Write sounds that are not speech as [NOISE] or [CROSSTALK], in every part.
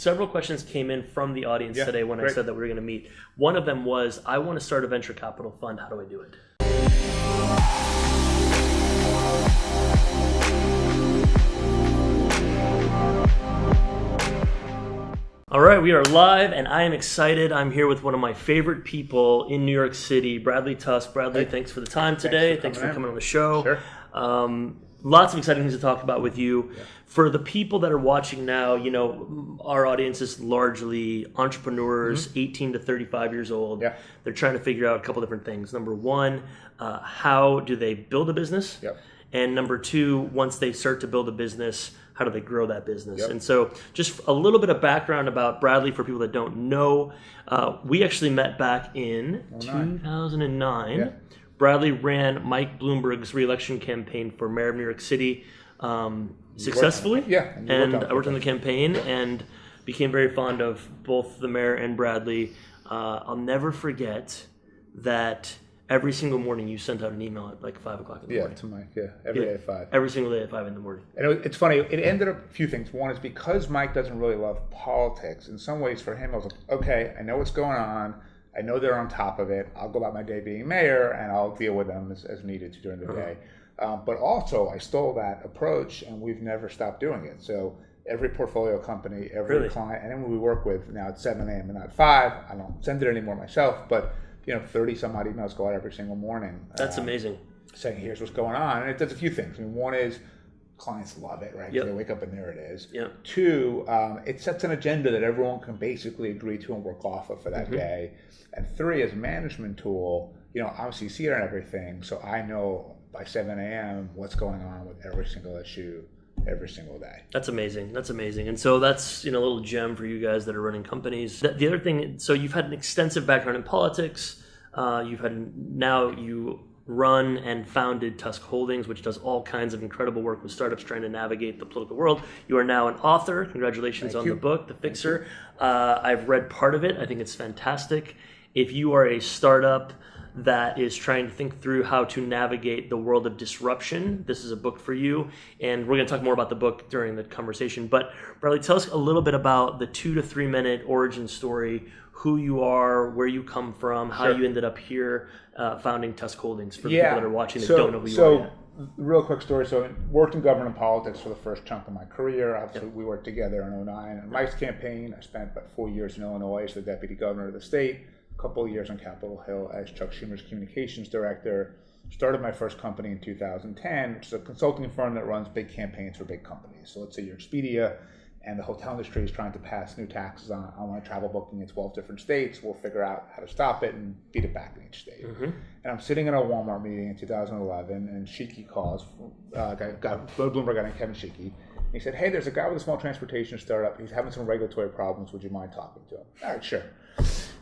several questions came in from the audience Yeah, today when I said that we were going to meet. One of them was, I want to start a venture capital fund. How do I do it? All right, we are live, and I am excited. I'm here with one of my favorite people in New York City, Bradley Tusk. Bradley, thanks for the time today. Thanks for coming in. coming on the show. Sure. Um, lots of exciting things to talk about with you. For the people that are watching now, you know, our audience is largely entrepreneurs, 18 to 35 years old. Mm-hmm. Yeah. They're trying to figure out a couple different things. Number one, uh, how do they build a business? Yep. And number two, once they start to build a business, how do they grow that business? Yep. And so, just a little bit of background about Bradley for people that don't know. Uh, we actually met back in 2009. Yeah. Bradley ran Mike Bloomberg's reelection campaign for mayor of New York City um, successfully. Yeah, and worked And on it. I worked on the campaign and became very fond of both the mayor and Bradley. Uh, I'll never forget that every single morning you sent out an email at like five o'clock in the Yeah, morning. to Mike. Yeah, every day at five. Every single day at five in the morning. And it, it's funny. It ended up a few things. One is because Mike doesn't really love politics. In some ways, for him, I was like, okay, I know what's going on. I know they're on top of it. I'll go about my day being mayor, and I'll deal with them as, as needed during the day. Um, but also, I stole that approach, and we've never stopped doing it. So every portfolio company, every Really? client, anyone we work with now at 7 a.m. and not 5. I don't send it anymore myself, but you know, 30 some odd emails go out every single morning. That's Um, amazing. saying here's what's going on, and it does a few things. I mean, one is clients love it, right? Yep. They wake up and there it is. Yep. Two, um, it sets an agenda that everyone can basically agree to and work off of for Mm-hmm. that day. And three, as a management tool, you know, obviously you see it on everything, so I know by 7 a.m. what's going on with every single issue every single day. That's amazing. That's amazing. And so that's you know a little gem for you guys that are running companies. The, the other thing, so you've had an extensive background in politics. Uh, you've had now you run and founded Tusk Holdings, which does all kinds of incredible work with startups trying to navigate the political world. You are now an author. Congratulations Thank on you. the book, The Fixer. Uh, I've read part of it. I think it's fantastic. If you are a startup that is trying to think through how to navigate the world of disruption. This is a book for you, and we're going to talk more about the book during the conversation. But Bradley, tell us a little bit about the two to three minute origin story, who you are, where you come from, how Sure. you ended up here uh, founding Tusk Holdings for yeah. people that are watching that so, don't know who you so, are yet. real quick story. So, I worked in government and politics for the first chunk of my career. Obviously, we worked together in 09. On Mike's campaign, I spent about four years in Illinois as the deputy governor of the state, couple of years on Capitol Hill as Chuck Schumer's communications director. Started my first company in 2010, which is a consulting firm that runs big campaigns for big companies. So, let's say you're Expedia. And the hotel industry is trying to pass new taxes on online travel booking in 12 different states. We'll figure out how to stop it and beat it back in each state. And I'm sitting in a Walmart meeting in 2011, and Sheekey calls, uh, guy, guy, Bloomberg guy named Kevin Sheekey. He said, Hey, there's a guy with a small transportation startup. He's having some regulatory problems. Would you mind talking to him? All right, sure.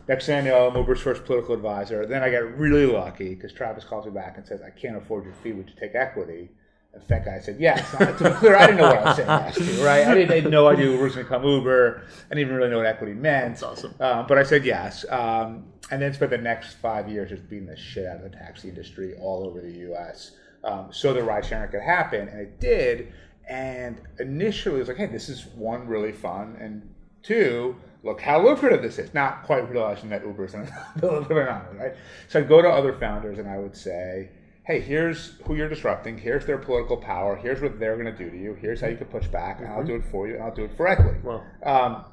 Next thing I know, I'm Uber's first political advisor. Then I got really lucky because Travis calls me back and says, I can't afford your fee. Would you take equity? And that guy said yes. Now, to be clear, I didn't know what I was saying yes to, right? I didn't I had no idea Uber was going to become Uber. I didn't even really know what equity meant. That's awesome. Um, but I said yes. Um, and then spent the next five years just beating the shit out of the taxi industry all over the U.S. Um, so the ride sharing could happen, and it did. And initially, it was like, hey, this is one really fun, and two, look how lucrative this is. Not quite realizing that Uber's in living [LAUGHS] on it, right? So I'd go to other founders and I would say, hey, here's who you're disrupting. Here's their political power. Here's what they're going to do to you. Here's how you can push back, and I'll do it for you, and I'll do it for equity. Wow. Um,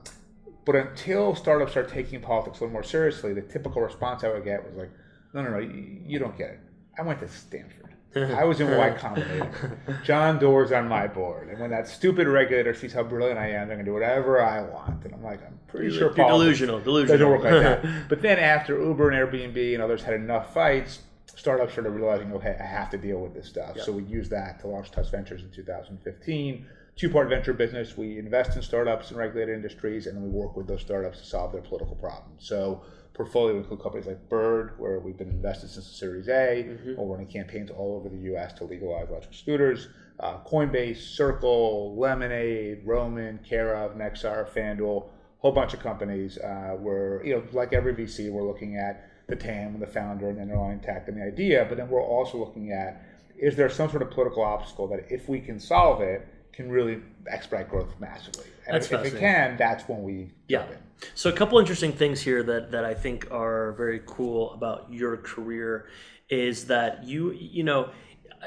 but until startups start taking politics a little more seriously, the typical response I would get was like, no, no, no, you, you don't get it. I went to Stanford. I was in Y [LAUGHS] Combinator. John Doerr's on my board. And when that stupid regulator sees how brilliant I am, they're going to do whatever I want. And I'm like, I'm pretty You're, sure you're politics delusional. doesn't Delusional. work like that. [LAUGHS] but then after Uber and Airbnb and others had enough fights, startups started realizing, okay, I have to deal with this stuff. So we used that to launch Tusk Ventures in 2015. Two-part venture business. We invest in startups in regulated industries, and then we work with those startups to solve their political problems. So portfolio include companies like Bird, where we've been invested since the Series A, or running campaigns all over the U.S. to legalize electric scooters. Uh, Coinbase, Circle, Lemonade, Roman, Care of, Nexar, FanDuel, whole bunch of companies. Uh, where you know, like every VC, we're looking at the TAM and the founder and the underlying tech and the idea, but then we're also looking at is there some sort of political obstacle that if we can solve it, can really expedite growth massively. And That's if, if it can, that's when we Yeah. jump in. So a couple interesting things here that that I think are very cool about your career is that you you know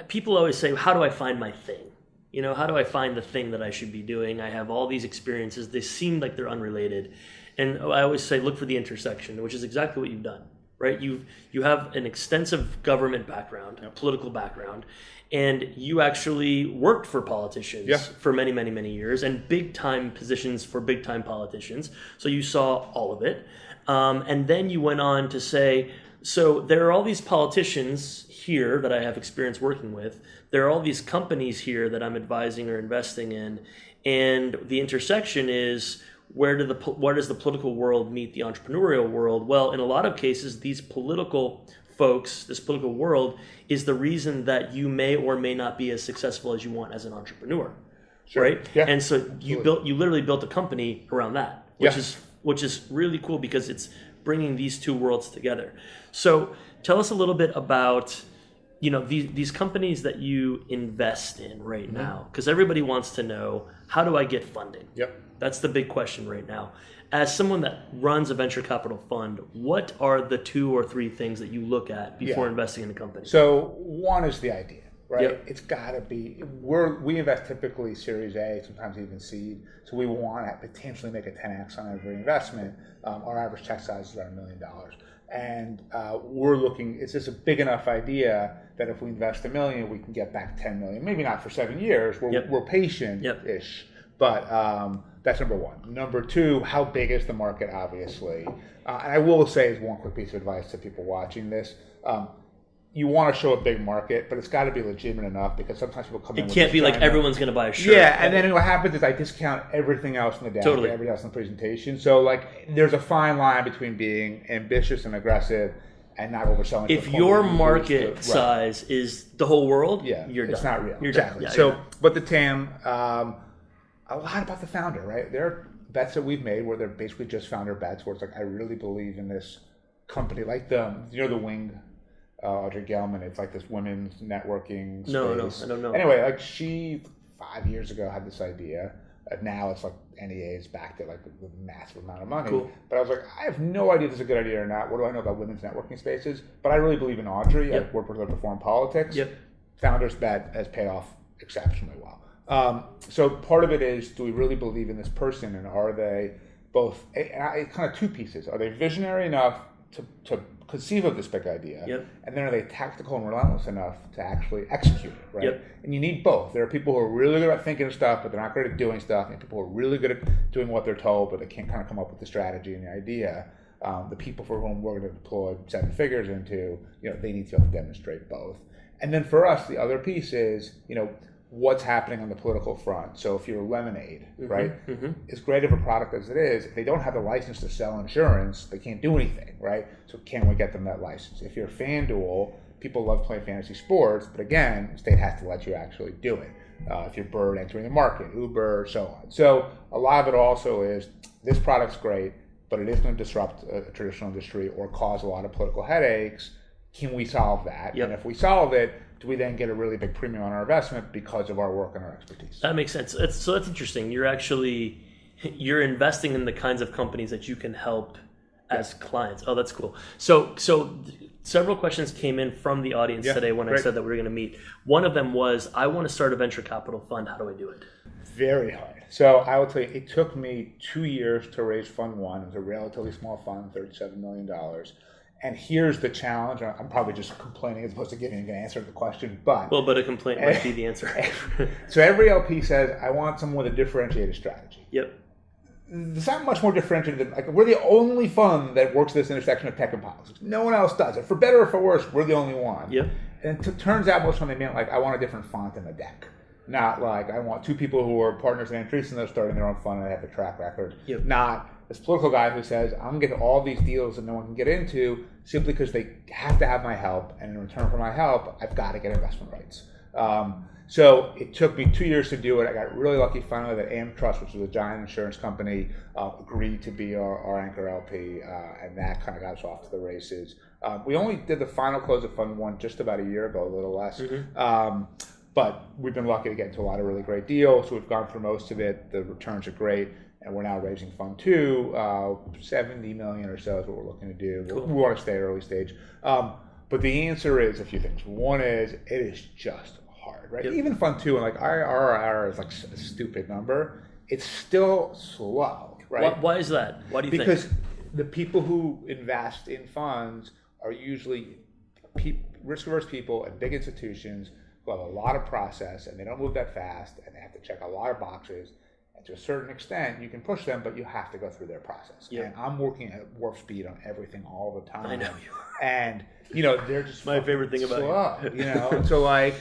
people always say how do I find my thing? You know, how do I find the thing that I should be doing? I have all these experiences. They seem like they're unrelated. And I always say look for the intersection, which is exactly what you've done. Right? You you have an extensive government background, a political background, and you actually worked for politicians Yeah. for many, many, many years and big time positions for big time politicians. So you saw all of it. Um, and then you went on to say, so there are all these politicians here that I have experience working with. There are all these companies here that I'm advising or investing in. And the intersection is where do the where does the political world meet the entrepreneurial world? Well, in a lot of cases, these political folks, this political world, is the reason that you may or may not be as successful as you want as an entrepreneur, right? Yeah, and so you absolutely. built, you literally built a company around that, which Yeah. is which is really cool because it's bringing these two worlds together. So tell us a little bit about you know these these companies that you invest in right Mm-hmm. now because everybody wants to know how do I get funding? Yep. That's the big question right now. As someone that runs a venture capital fund, what are the two or three things that you look at before Yeah. investing in a company? So one is the idea, right? Yep. It's got to be. We're we invest typically Series A, sometimes even seed. So we want to potentially make a 10x on every investment. Um, our average check size is about a million dollars, and uh, we're looking. Is this a big enough idea that if we invest a million, we can get back 10 million? Maybe not for seven years. We're Yep. we're patient-ish, but. Um, that's number one. Number two, how big is the market? Obviously, uh, and I will say as one quick piece of advice to people watching this: um, you want to show a big market, but it's got to be legitimate enough because sometimes people come in. It can't be like everyone's going to buy a shirt. Yeah, and then what happens is I discount everything else in the deck, Totally. everything else in the presentation. So like, there's a fine line between being ambitious and aggressive and not overselling. to if your where you lose market right. size is the whole world, Yeah, you're it's done. not real. You're exactly. Yeah, so, but the TAM, um, a lot about the founder, right? There are bets that we've made where they're basically just founder bets, where it's like I really believe in this company, like the you know the Wing, uh, Audrey Gelman. It's like this women's networking. No, no, space. I don't know. Anyway, like she five years ago had this idea. And now it's like NEA is backed at like a massive amount of money. Cool. But I was like, I have no idea if this is a good idea or not. What do I know about women's networking spaces? But I really believe in Audrey. Yep. I've worked with her before in politics Yep. founder's bet has paid off exceptionally well. Um, so part of it is, do we really believe in this person, and are they both? And I, kind of two pieces. Are they visionary enough to, to conceive of this big idea, Yep. and then are they tactical and relentless enough to actually execute it? Right. Yep. And you need both. There are people who are really good at thinking of stuff, but they're not good at doing stuff, and people who are really good at doing what they're told, but they can't kind of come up with the strategy and the idea. Um, the people for whom we're going to deploy seven figures into, you know, they need to be able to demonstrate both. And then for us, the other piece is, you know, what's happening on the political front. So if you're Lemonade, right, as great of a product as it is, if they don't have the license to sell insurance, they can't do anything, right? So can we get them that license? If you're FanDuel, people love playing fantasy sports, but again, the state has to let you actually do it. Uh, if you're Bird entering the market, Uber, so on. So a lot of it also is this product's great, but it is going to disrupt a, a traditional industry or cause a lot of political headaches. Can we solve that? Yep. And if we solve it, do we then get a really big premium on our investment because of our work and our expertise? That makes sense. It's, so that's interesting. You're actually [LAUGHS] you're investing in the kinds of companies that you can help as clients. Oh, that's cool. So so several questions came in from the audience Yeah, today when I said that we were going to meet. One of them was I want to start a venture capital fund. How do I do it? Very hard. So I will tell you, it took me two years to raise Fund One. It was a relatively small fund, thirty-seven million dollars. And here's the challenge. I'm probably just complaining as opposed to giving an answer to the question, but Well, but a complaint might be the [LAUGHS] answer. so every LP says, "I want someone with a differentiated strategy." yep. It's not much more differentiated than like we're the only fund that works this intersection of tech and politics. No one else does it. For better or for worse, we're the only one. Yep. And it turns out most of them meant like I want a different font in the deck. Not like I want two people who are partners in Andreessen that are starting their own fund and they have a track record. Yep. Not this political guy who says I'm gonna get all these deals that no one can get into simply because they have to have my help, and in return for my help, I've got to get investment rights. Um, so it took me two years to do it. I got really lucky finally that AmTrust, which was a giant insurance company, uh, agreed to be our, our anchor LP, uh, and that kind of got us off to the races. Um, we only did the final close of Fund One just about a year ago, a little less. Um, but we've been lucky to get into a lot of really great deals. So we've gone through most of it. The returns are great, and we're now raising fund two. Uh, Seventy million or so is what we're looking to do. Cool. We want to stay early stage. Um, but the answer is a few things. One is it is just hard, right? Yep. Even fund two, and like IRR is like a stupid number. It's still slow, right? Why, why is that? Why do you because think? Because the people who invest in funds are usually pe- risk averse people at big institutions who have a lot of process and they don't move that fast and they have to check a lot of boxes. And to a certain extent, you can push them, but you have to go through their process. Yeah. And I'm working at warp speed on everything all the time. I know you are. And you know they're just [LAUGHS] My favorite thing about slow, you. know, and so like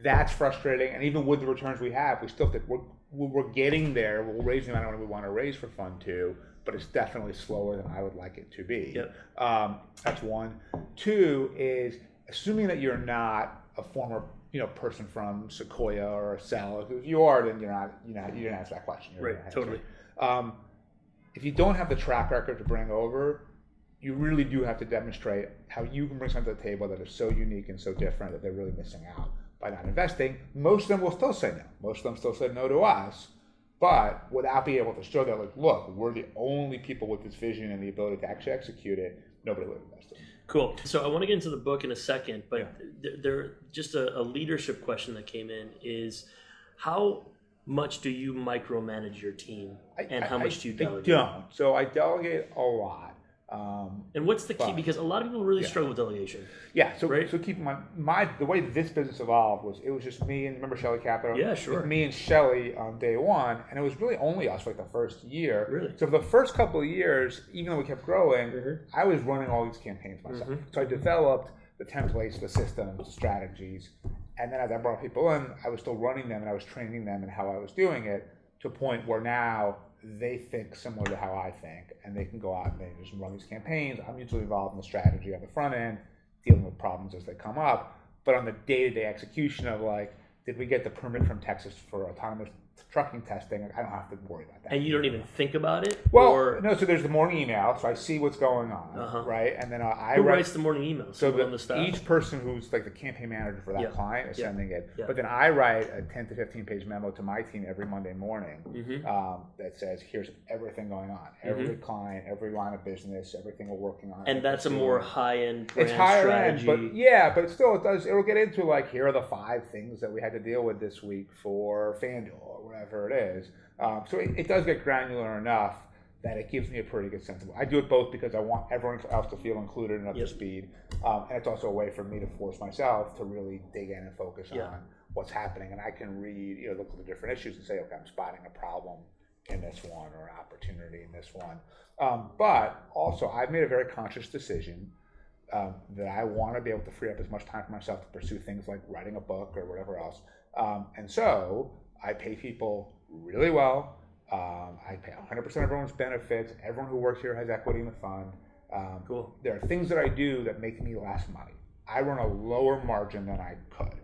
that's frustrating. And even with the returns we have, we still think we're we're getting there. We'll raise the amount of money we want to raise for fund two, but it's definitely slower than I would like it to be. Yep. Um, that's one. Two is assuming that you're not a former you know person from Sequoia or Accel. If you are, then you're not. You know, you didn't ask that question. You're Right, totally. Um, if you don't have the track record to bring over, you really do have to demonstrate how you can bring something to the table that is so unique and so different that they're really missing out by not investing. Most of them will still say no. Most of them still say no to us, but without being able to show that, like, look, we're the only people with this vision and the ability to actually execute it. Nobody would invest in. it. Cool. So I want to get into the book in a second, but Yeah. there, there just a, a leadership question that came in is how much do you micromanage your team, I- and how I- much do you I delegate? don't. So I delegate a lot. Um, And what's the key? But- Because a lot of people really Yeah. struggle with delegation. Yeah, so Right? so keep in mind my the way this business evolved was it was just me and remember Shelly Capital? Yeah, sure. me and Shelly on day one, and it was really only us for like the first year. Really? So for the first couple of years, even though we kept growing, Mhm. I was running all these campaigns myself. Mhm. So I developed the templates, the systems, strategies, and then as I brought people in, I was still running them and I was training them and how I was doing it to a point where now they think similar to how I think, and they can go out and they just run these campaigns. I'm usually involved in the strategy on the front end, dealing with problems as they come up. But on the day-to-day execution of like, did we get the permit from Texas for autonomous trucking testing? I don't have to worry about that. And you don't even think about it? well, or no. So there's the morning email, so I see what's going on, Uh-huh. right? And then uh, I who write. writes the morning email. So the, each person who's like the campaign manager for that Yeah. client is Yeah. sending it. Yeah. But then I write a 10 to 15 page memo to my team every Monday morning Mhm. um, that says, here's everything going on. Every client, every line of business, everything we're working on. Mm-hmm. and that's a more high end It's higher strategy. end, but yeah, but still, it does. It'll get into like here are the five things that we had to deal with this week for FanDuel whatever it is. Um, so it, it does get granular enough that it gives me a pretty good sense of. I do it both because I want everyone else to feel included and up Yep. to speed, um, and it's also a way for me to force myself to really dig in and focus Yeah. on what's happening, and I can read, you know, look at the different issues and say, okay, I'm spotting a problem in this one or an opportunity in this one. Um, but also, I've made a very conscious decision um, that I want to be able to free up as much time for myself to pursue things like writing a book or whatever else. Um, and so I pay people really well. Um, I pay 100% of everyone's benefits. Everyone who works here has equity in the fund. Um, Cool. There are things that I do that make me less money. I run a lower margin than I could.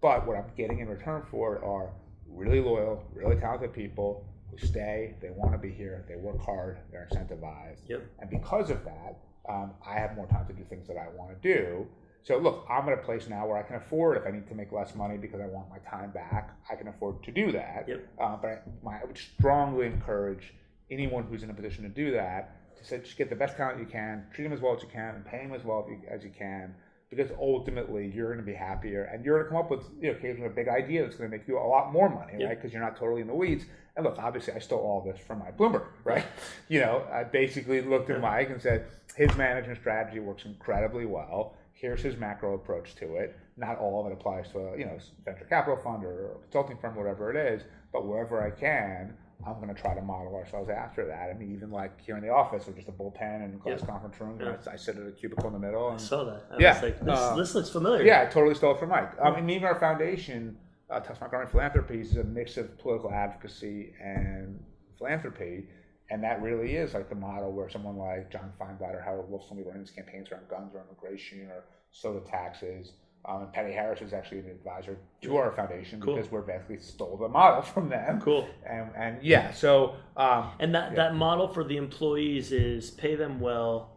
But what I'm getting in return for it are really loyal, really talented people who stay, they want to be here, they work hard, they're incentivized. Yep. And because of that, um, I have more time to do things that I want to do. So look, I'm at a place now where I can afford if I need to make less money because I want my time back, I can afford to do that. Yep. Uh, but I, my, I would strongly encourage anyone who's in a position to do that to say just get the best talent you can, treat them as well as you can, and pay them as well as you, as you can. Because ultimately, you're going to be happier, and you're going to come up with you know, occasionally a big idea that's going to make you a lot more money, Yeah. right? Because you're not totally in the weeds. And look, obviously, I stole all this from Mike Bloomberg, right? you know, I basically looked at Mike and said his management strategy works incredibly well. Here's his macro approach to it. Not all of it applies to a you know venture capital fund or a consulting firm, whatever it is. But wherever I can, I'm going to try to model ourselves after that. I mean, even like here in the office, with just a bullpen and glass Yeah. conference room, Yeah. I, I sit at a cubicle in the middle. I And, saw that. I Yeah. was like, this, Uh, this looks familiar. yeah, I totally stole it from Mike. Um, and even our foundation, uh, Tusk Montgomery Philanthropies, is a mix of political advocacy and philanthropy. And that really is like the model where someone like John Feinblatt or Howard Wolfson will be running these campaigns around guns or immigration or soda taxes. Um, and Patty Harris is actually an advisor to our foundation Cool. because we're basically stole the model [LAUGHS] from them. Cool. And, and yeah, so um, And that, Yeah. that model for the employees is pay them well,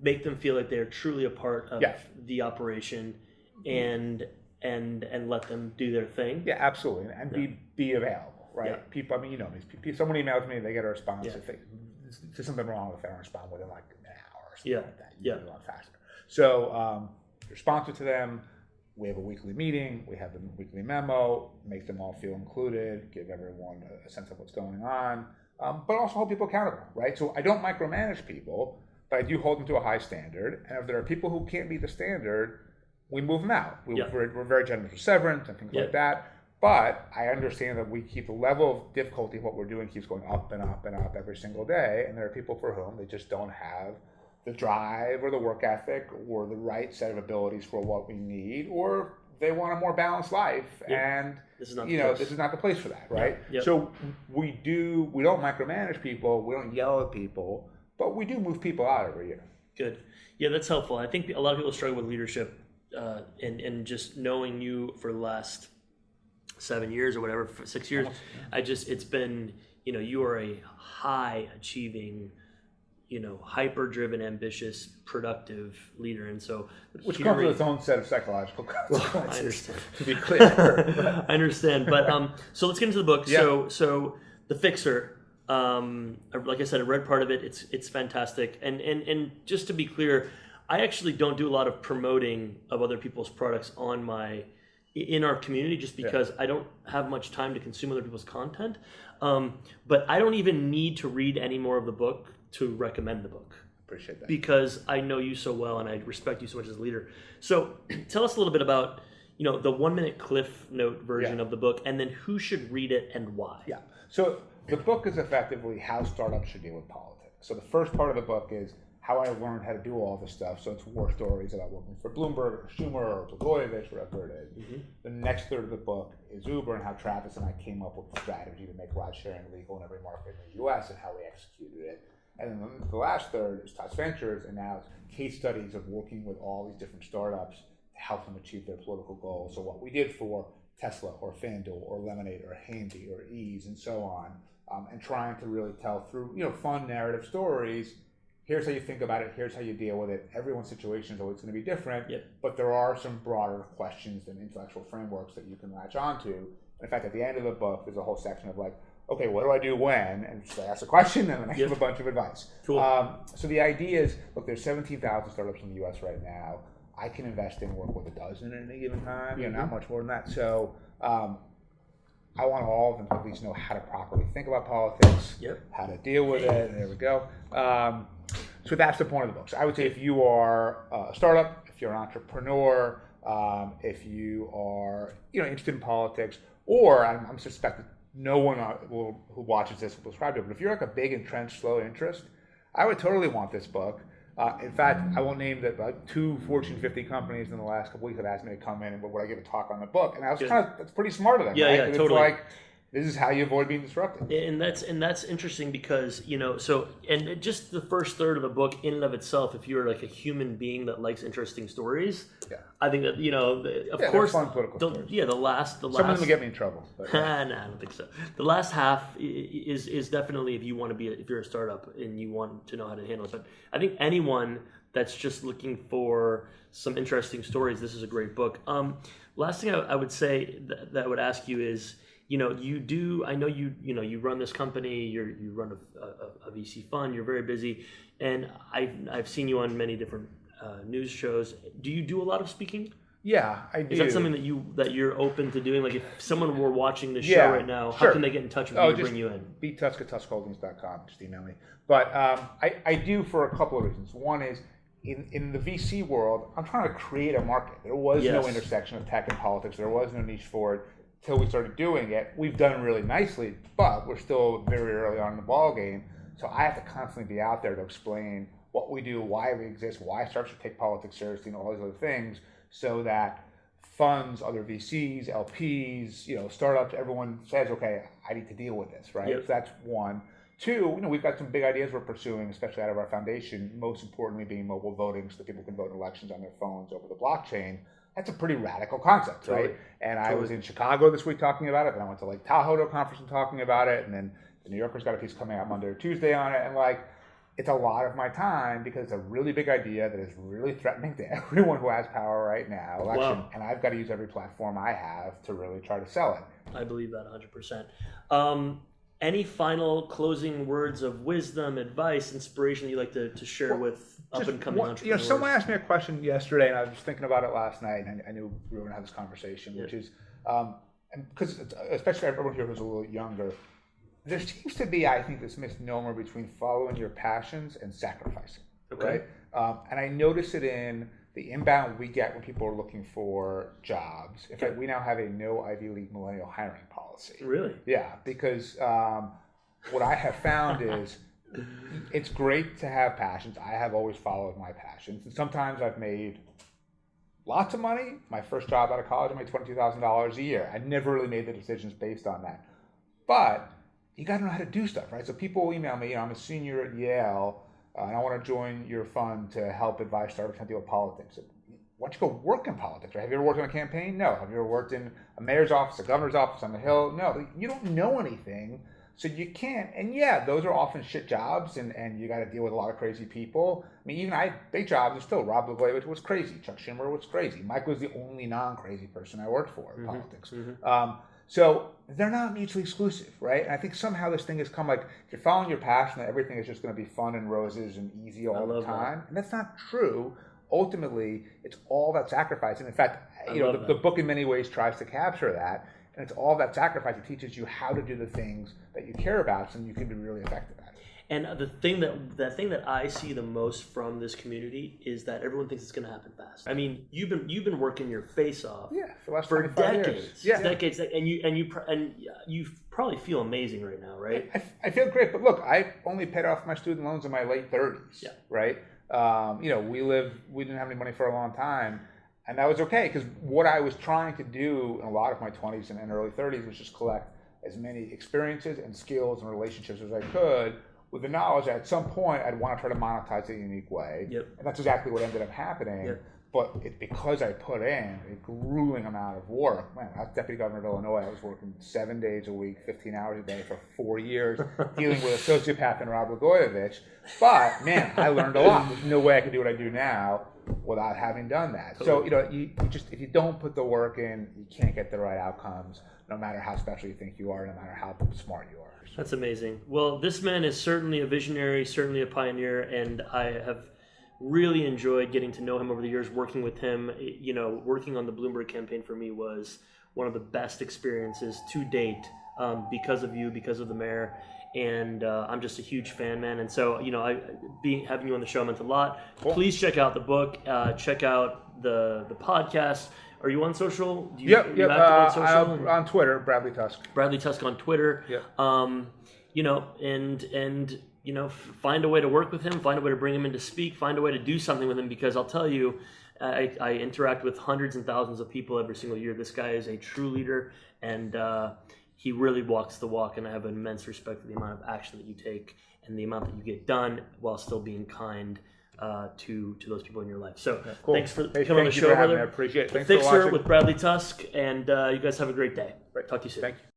make them feel like they're truly a part of Yeah. the operation, and and and let them do their thing. Yeah, absolutely, and be be available, right? Yeah. People, I mean, you know, people, someone emails me, they get a response. Yeah. If they, there's something wrong with it, I don't respond within like an hour or something Yeah. like that. You Yeah. a lot faster. So, um, responsive to them. We have a weekly meeting. We have the weekly memo. Make them all feel included. Give everyone a, a sense of what's going on. Um, but also hold people accountable, right? So I don't micromanage people, but I do hold them to a high standard. And if there are people who can't meet the standard, we move them out. We, Yeah. we're, we're very generous with severance and things Yeah. like that. But I understand that we keep the level of difficulty what we're doing keeps going up and up and up every single day. And there are people for whom they just don't have the drive or the work ethic or the right set of abilities for what we need, or they want a more balanced life. Yeah. And This is not you the know, place. this is not the place for that, right? Yep. So we do we don't micromanage people, we don't yell at people, but we do move people out every year. Good. Yeah, that's helpful. I think a lot of people struggle with leadership uh, and and just knowing you for the last seven years or whatever, six years. I just it's been you know you are a high achieving, you know, hyper driven, ambitious, productive leader, and so Which comes with its own set of psychological [LAUGHS] I consequences. understand. to be clear. [LAUGHS] I understand, but um, so let's get into the book. Yeah. So, so the Fixer, um, like I said, I read part of it. It's it's fantastic, and and and just to be clear, I actually don't do a lot of promoting of other people's products on my in our community just because I don't have much time to consume other people's content. Um, but I don't even need to read any more of the book to recommend the book Appreciate that. because I know you so well and I respect you so much as a leader. So [CLEARS THROAT] tell us a little bit about you know the one minute cliff note version Yeah. of the book and then who should read it and why. Yeah. So the book is effectively how startups should deal with politics. So the first part of the book is how I learned how to do all this stuff. So it's war stories about working for Bloomberg or Schumer or Blagojevich, whatever it is. The next third of the book is Uber and how Travis and I came up with the strategy to make ride sharing legal in every market in the US and how we executed it. And then the- the last third is Tusk Ventures and now it's case studies of working with all these different startups to help them achieve their political goals. So what we did for Tesla or FanDuel or Lemonade or Handy or Eaze and so on, um, and trying to really tell through you know fun narrative stories. Here's how you think about it. Here's how you deal with it. Everyone's situation is always going to be different, Yep. but there are some broader questions and intellectual frameworks that you can latch onto. In fact, at the end of the book, there's a whole section of like, okay, what do I do when? And so I ask a question, and then I give a bunch of advice. Cool. Um, so the idea is, look, there's 17,000 startups in the U.S. right now. I can invest in work with a dozen at any given time. You know, not much more than that. So um, I want all of them to at least know how to properly think about politics, Yep. how to deal with it. And there we go. Um, so that's the point of the book. So I would say if you are a startup, if you're an entrepreneur, um, if you are you know interested in politics, or I'm, I'm suspecting no one uh, will, who watches this will subscribe to it. But if you're like a big entrenched slow interest, I would totally want this book. Uh, in fact, I won't name that like two Fortune 50 companies in the last couple weeks have asked me to come in and would I give a talk on the book, and I was kind of that's pretty smart of them. Yeah, right? yeah, And totally. It's like this is how you avoid being disrupted. and that's and that's interesting because you know so and just the first third of the book in and of itself if you're like a human being that likes interesting stories Yeah. i think that you know the- of they're course fun political the, stories. yeah the last the Some of last them will get me in trouble. But, yeah. [LAUGHS] no, I don't think so. The last half is is definitely if you want to be a, if you're a startup and you want to know how to handle it. But I think anyone that's just looking for some interesting stories, this is a great book. Um, last thing I, I would say that, that I would ask you is, you know, you do. I know you you know you run this company. You're you run a, a, a VC fund. You're very busy, and I've I've seen you on many different uh, news shows. Do you do a lot of speaking? yeah, I do. Is that something that you that you're open to doing? Like if someone were watching this Yeah, show right now, how sure. can they get in touch with Oh, you bring you in? btusk@tuskholdings.com. Just email me. But um, I, I do for a couple of reasons. One is in, in the VC world, I'm trying to create a market. There was no intersection of tech and politics. There was no niche for it till we started doing it. We've done really nicely, but we're still very early on in the ball game. So I have to constantly be out there to explain what we do, why we exist, why startups should take politics seriously, and all these other things, so that funds, other VCs, LPs, you know, startups, everyone says, okay, I need to deal with this, right? Yep. So that's one. Two, you know, we've got some big ideas we're pursuing, especially out of our foundation. Most importantly, being mobile voting, so that people can vote in elections on their phones over the blockchain. That's a pretty radical concept, Totally. right? And I was in Chicago this week talking about it, and I went to like Tahoe to a conference and talking about it, and then the New Yorker's got a piece coming out Monday or Tuesday on it, and like it's a lot of my time because it's a really big idea that is really threatening to [LAUGHS] everyone who has power right now, election, Wow. and I've got to use every platform I have to really try to sell it. I believe that 100%. Um, any final closing words of wisdom, advice, inspiration that you'd like to, to share with up and coming one- You know, someone asked me a question yesterday, and I was thinking about it last night, and I, I knew we were going to have this conversation, which is, um, because especially everyone here who's a little younger, there seems to be, I think, this misnomer between following your passions and sacrificing. Okay. Right? Um, and I notice it in the inbound we get when people are looking for jobs. In fact, we now have a no Ivy League millennial hiring policy. Really? Yeah, because um, what I have found is it's great to have passions. I have always followed my passions, and sometimes I've made lots of money. My first job out of college, I made twenty two thousand dollars a year. I never really made the decisions based on that, but you got to know how to do stuff, right? So people email me. You know, I'm a senior at Yale, uh, and I want to join your fund to help advise startups to deal with politics. Why don't you go work in politics? Right? Have you ever worked on a campaign? No. Have you ever worked in a mayor's office, a governor's office on the hill? No. You don't know anything, so you can't. And yeah, those are often shit jobs, and, and you got to deal with a lot of crazy people. I mean, even I big jobs are still. Rod Blagojevich was crazy. Chuck Schumer was crazy. Mike was the only non-crazy person I worked for in politics. Um, so they're not mutually exclusive, right? And I think somehow this thing has come like if you're following your passion, that everything is just going to be fun and roses and easy all the love that. time, and that's not true. Ultimately, it's all that sacrifice. And in fact, you know, the, the book in many ways tries to capture that, and it's all that sacrifice. It teaches you how to do the things that you care about, so you can be really effective at it. And the thing that the thing that I see the most from this community is that everyone thinks it's going to happen fast. I mean, you've been you've been working your face off Yeah, for the last for 25 years. decades, Yeah. decades, and you and you and you probably feel amazing right now, right? I, I feel great, but look, I only paid off my student loans in my late thirties. Yeah. Right. Um, you know, we live. We didn't have any money for a long time, and that was okay because what I was trying to do in a lot of my twenties and, and early thirties was just collect as many experiences and skills and relationships as I could. With the knowledge that at some point I'd want to try to monetize it in a unique way, Yep. and that's exactly what ended up happening. Yep. But it's because I put in a grueling amount of work. Man, I was deputy governor of Illinois. I was working seven days a week, 15 hours a day for four years, [LAUGHS] dealing with a sociopath and Rod Blagojevich. But man, I learned a lot. There's no way I could do what I do now without having done that. So you know, you, you just if you don't put the work in, you can't get the right outcomes. No matter how special you think you are, no matter how smart you are. That's amazing. Well, this man is certainly a visionary, certainly a pioneer, and I have really enjoyed getting to know him over the years, working with him. You know, working on the Bloomberg campaign for me was one of the best experiences to date um, because of you, because of the mayor. And uh, I'm just a huge fan, man. And so, you know, I being having you on the show meant a lot. Please check out the book. Uh, check out the the podcast. Are you on social? Do you, Yep, you yep. Uh, on social? I'm on Twitter, Bradley Tusk. Bradley Tusk on Twitter. Yeah. Um, you know, and and you know, find a way to work with him, find a way to bring him in to speak, find a way to do something with him because I'll tell you, I, I interact with hundreds and thousands of people every single year. This guy is a true leader, and uh, he really walks the walk. And I have immense respect for the amount of action that you take and the amount that you get done while still being kind. Uh, to to those people in your life. So Cool. thanks for Hey, coming on the show, brother. I appreciate it. The Thanks for Fixer watching. with Bradley Tusk, and uh, you guys have a great day. Right. Talk to you soon. Thank you.